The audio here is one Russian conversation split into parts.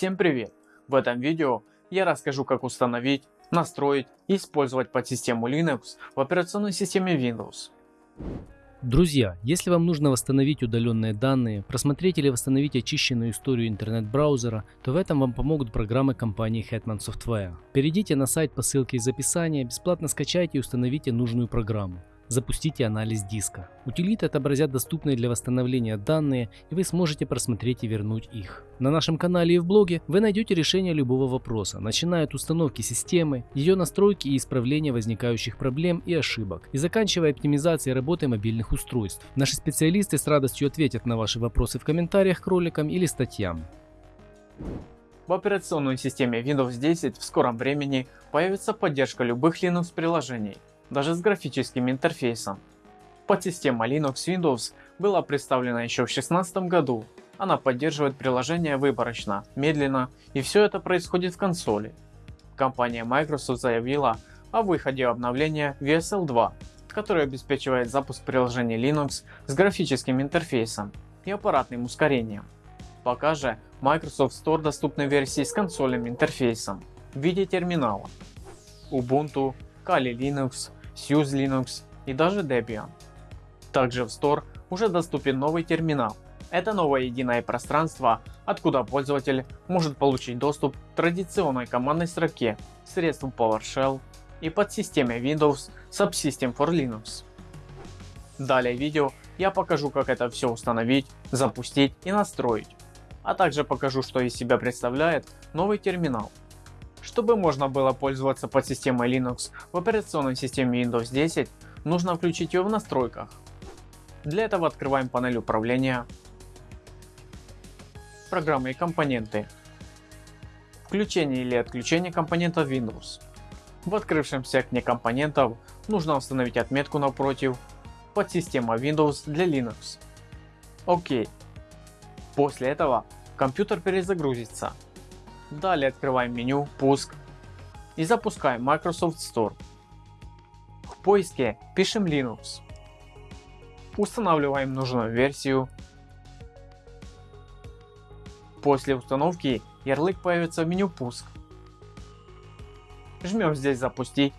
Всем привет! В этом видео я расскажу как установить, настроить и использовать подсистему Linux в операционной системе Windows. Друзья, если вам нужно восстановить удаленные данные, просмотреть или восстановить очищенную историю интернет-браузера, то в этом вам помогут программы компании Hetman Software. Перейдите на сайт по ссылке из описания, бесплатно скачайте и установите нужную программу запустите анализ диска. Утилиты отобразят доступные для восстановления данные и вы сможете просмотреть и вернуть их. На нашем канале и в блоге вы найдете решение любого вопроса, начиная от установки системы, ее настройки и исправления возникающих проблем и ошибок, и заканчивая оптимизацией работы мобильных устройств. Наши специалисты с радостью ответят на ваши вопросы в комментариях к роликам или статьям. В операционной системе Windows 10 в скором времени появится поддержка любых Linux приложений, даже с графическим интерфейсом. Подсистема Linux Windows была представлена еще в 2016 году. Она поддерживает приложения выборочно, медленно и все это происходит в консоли. Компания Microsoft заявила о выходе обновления VSL 2, которое обеспечивает запуск приложений Linux с графическим интерфейсом и аппаратным ускорением. Пока же Microsoft Store доступны версии с консольным интерфейсом в виде терминала. Ubuntu, Kali Linux, SUSE Linux и даже Debian. Также в Store уже доступен новый терминал. Это новое единое пространство, откуда пользователь может получить доступ к традиционной командной строке, средству PowerShell и подсистеме Windows Subsystem for Linux. Далее в видео я покажу как это все установить, запустить и настроить, а также покажу что из себя представляет новый терминал. Чтобы можно было пользоваться подсистемой Linux в операционной системе Windows 10, нужно включить ее в настройках. Для этого открываем панель управления, программы и компоненты, включение или отключение компонентов Windows. В открывшемся окне компонентов нужно установить отметку напротив подсистема Windows для Linux. ОК. После этого компьютер перезагрузится Далее открываем меню «Пуск» и запускаем Microsoft Store. В поиске пишем Linux. Устанавливаем нужную версию. После установки ярлык появится в меню «Пуск». Жмем здесь «Запустить».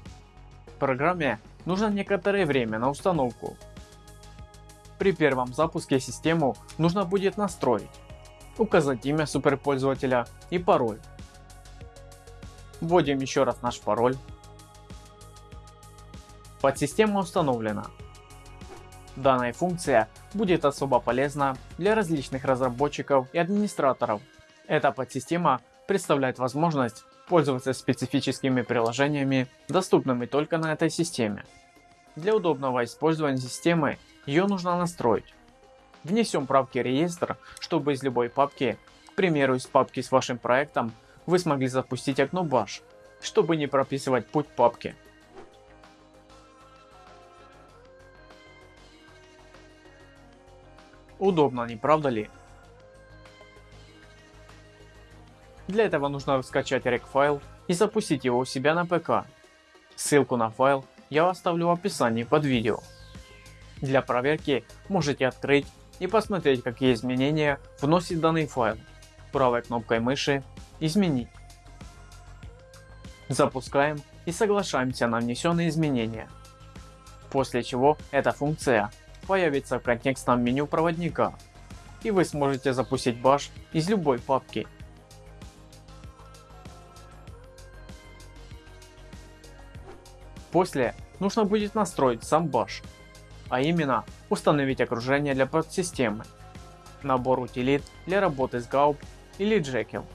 Программе нужно некоторое время на установку. При первом запуске систему нужно будет настроить указать имя суперпользователя и пароль. Вводим еще раз наш пароль. Подсистема установлена. Данная функция будет особо полезна для различных разработчиков и администраторов. Эта подсистема представляет возможность пользоваться специфическими приложениями, доступными только на этой системе. Для удобного использования системы ее нужно настроить. Внесем правки в реестр, чтобы из любой папки, к примеру из папки с вашим проектом, вы смогли запустить окно Bash, чтобы не прописывать путь папки. Удобно, не правда ли? Для этого нужно скачать rec файл и запустить его у себя на ПК. Ссылку на файл я оставлю в описании под видео. Для проверки можете открыть и посмотреть какие изменения вносит данный файл. Правой кнопкой мыши изменить. Запускаем и соглашаемся на внесенные изменения. После чего эта функция появится в контекстном меню проводника и вы сможете запустить Bash из любой папки. После нужно будет настроить сам Bash а именно установить окружение для подсистемы, набор утилит для работы с Gaup или Jekyll.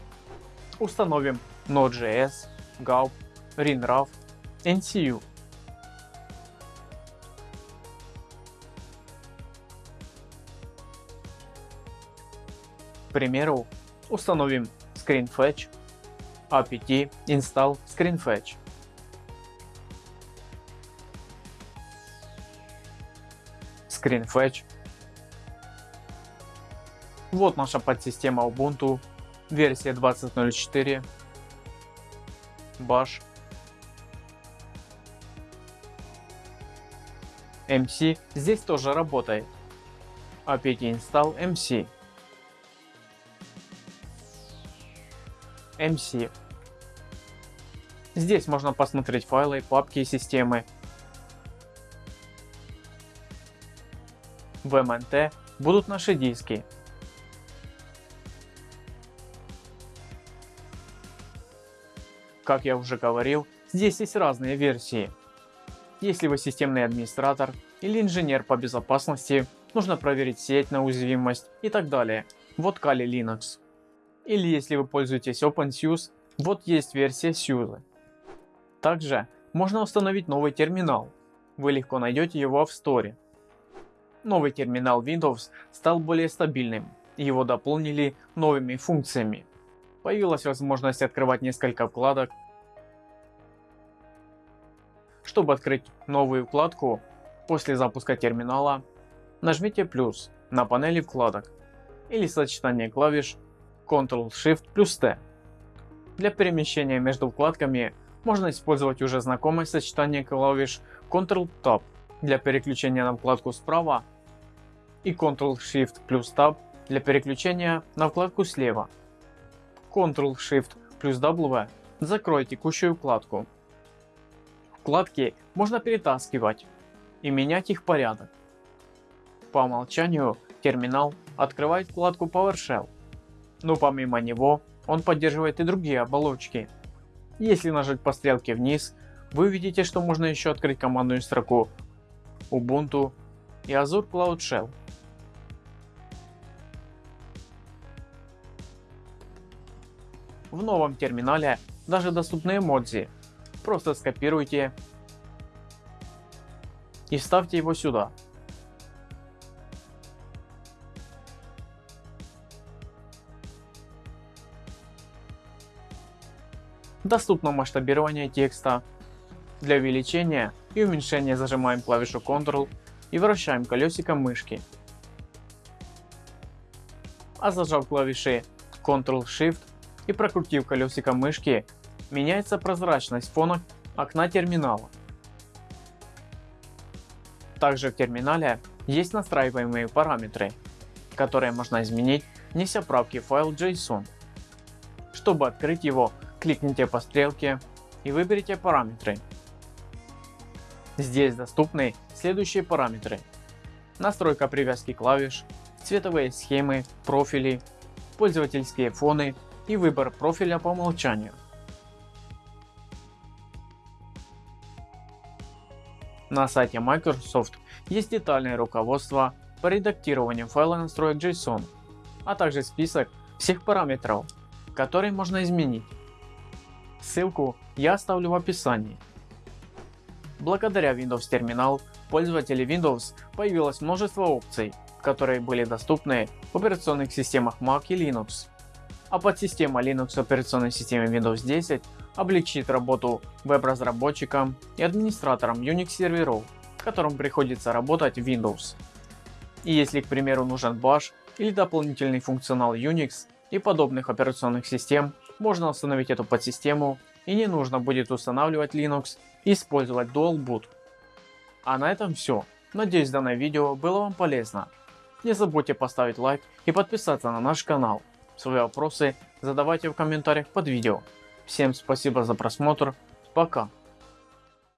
Установим Node.js, Gaup, RinRav, NCU. К примеру, установим ScreenFetch, apt install ScreenFetch. ScreenFetch. Вот наша подсистема Ubuntu, версия 20.04, Bash, MC здесь тоже работает. apt install MC. MC. Здесь можно посмотреть файлы, папки системы. В МНТ будут наши диски. Как я уже говорил, здесь есть разные версии. Если вы системный администратор или инженер по безопасности, нужно проверить сеть на уязвимость и так далее. Вот Kali Linux. Или если вы пользуетесь OpenSUSE, вот есть версия SUSE. Также можно установить новый терминал. Вы легко найдете его в Store. Новый терминал Windows стал более стабильным, его дополнили новыми функциями. Появилась возможность открывать несколько вкладок. Чтобы открыть новую вкладку, после запуска терминала, нажмите плюс на панели вкладок или сочетание клавиш Ctrl-Shift плюс T. Для перемещения между вкладками можно использовать уже знакомое сочетание клавиш Ctrl-Tab для переключения на вкладку справа и Ctrl-Shift плюс Tab для переключения на вкладку слева. Ctrl-Shift плюс W закроет текущую вкладку. Вкладки можно перетаскивать и менять их порядок. По умолчанию терминал открывает вкладку PowerShell, но помимо него он поддерживает и другие оболочки. Если нажать по стрелке вниз, вы увидите, что можно еще открыть командную строку Ubuntu и Azure Cloud Shell. В новом терминале даже доступны эмодзи. Просто скопируйте и вставьте его сюда. Доступно масштабирование текста. Для увеличения и уменьшения зажимаем клавишу Ctrl и вращаем колесиком мышки. А зажав клавиши Ctrl-Shift и прокрутив колесиком мышки, меняется прозрачность фона окна терминала. Также в терминале есть настраиваемые параметры, которые можно изменить, внеся правки в файл JSON. Чтобы открыть его, кликните по стрелке и выберите параметры. Здесь доступны следующие параметры. Настройка привязки клавиш, цветовые схемы, профили, пользовательские фоны и выбор профиля по умолчанию. На сайте Microsoft есть детальное руководство по редактированию файла настроек JSON, а также список всех параметров, которые можно изменить. Ссылку я оставлю в описании. Благодаря Windows Terminal пользователей Windows появилось множество опций, которые были доступны в операционных системах Mac и Linux. А подсистема Linux операционной системы Windows 10 облегчит работу веб-разработчикам и администраторам Unix серверов, которым приходится работать в Windows. И если к примеру нужен Bash или дополнительный функционал Unix и подобных операционных систем, можно установить эту подсистему и не нужно будет устанавливать Linux и использовать Dual Boot. А на этом все. Надеюсь данное видео было вам полезно. Не забудьте поставить лайк и подписаться на наш канал. Свои вопросы задавайте в комментариях под видео. Всем спасибо за просмотр. Пока.